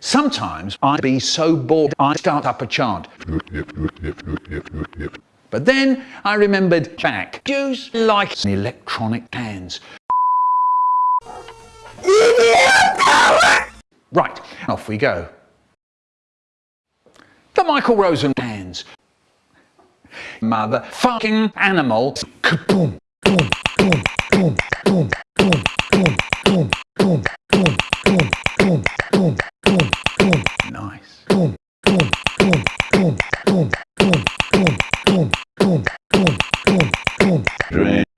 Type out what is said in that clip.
Sometimes I'd be so bored I'd start up a chant. But then I remembered Jack. Jews like electronic hands. Right, off we go. The Michael Rosen hands. Motherfucking animals. Kaboom, boom, boom, boom. Dream.